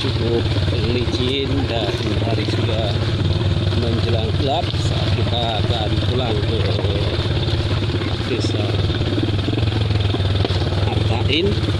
cukup licin dan hari sudah menjelang gelap saat kita akan pulang ke desa Artain.